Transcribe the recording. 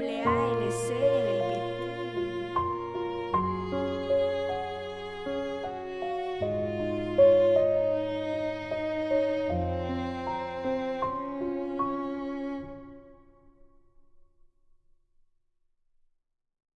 WALC